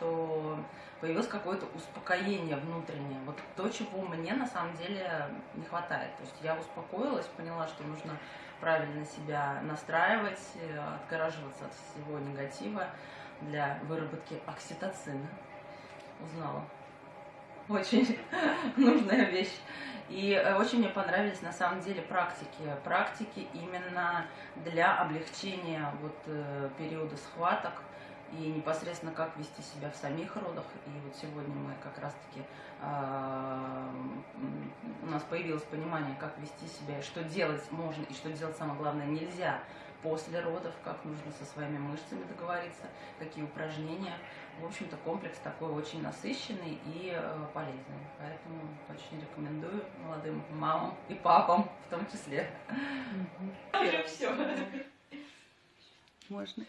что появилось какое-то успокоение внутреннее. Вот то, чего мне на самом деле не хватает. То есть я успокоилась, поняла, что нужно правильно себя настраивать, э, отгораживаться от всего негатива для выработки окситоцина. Узнала. Очень нужная вещь. И э, очень мне понравились на самом деле практики. Практики именно для облегчения вот э, периода схваток и непосредственно как вести себя в самих родах. И вот сегодня мы как раз-таки э, у нас появилось понимание, как вести себя, что делать можно и что делать самое главное нельзя после родов, как нужно со своими мышцами договориться, какие упражнения. В общем-то, комплекс такой очень насыщенный и э, полезный. Поэтому очень рекомендую молодым мамам и папам в том числе. Уже все. Можно.